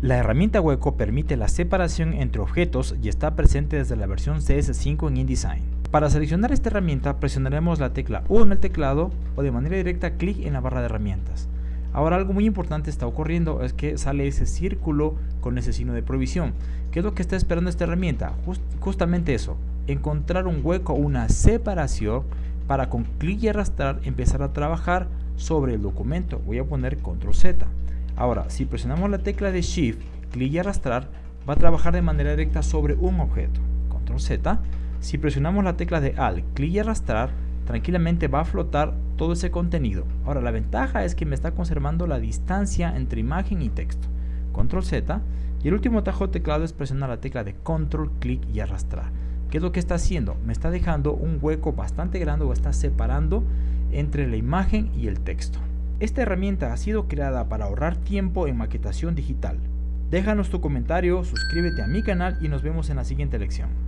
La herramienta hueco permite la separación entre objetos y está presente desde la versión CS5 en InDesign. Para seleccionar esta herramienta presionaremos la tecla U en el teclado o de manera directa clic en la barra de herramientas. Ahora algo muy importante está ocurriendo es que sale ese círculo con ese signo de provisión. ¿Qué es lo que está esperando esta herramienta? justamente eso, encontrar un hueco, una separación para con clic y arrastrar empezar a trabajar sobre el documento. Voy a poner control Z. Ahora, si presionamos la tecla de Shift, clic y arrastrar, va a trabajar de manera directa sobre un objeto. Control Z. Si presionamos la tecla de Alt, clic y arrastrar, tranquilamente va a flotar todo ese contenido. Ahora la ventaja es que me está conservando la distancia entre imagen y texto. Control Z y el último tajo de teclado es presionar la tecla de Control, clic y arrastrar. ¿Qué es lo que está haciendo? Me está dejando un hueco bastante grande o está separando entre la imagen y el texto. Esta herramienta ha sido creada para ahorrar tiempo en maquetación digital. Déjanos tu comentario, suscríbete a mi canal y nos vemos en la siguiente lección.